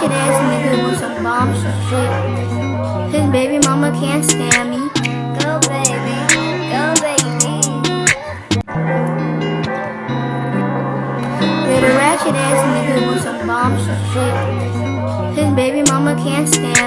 ratchet ass nigga with some bomb shit. His baby mama can't stand me. Go baby, go baby. Little ratchet ass nigga with some bomb shit. His baby mama can't stand me.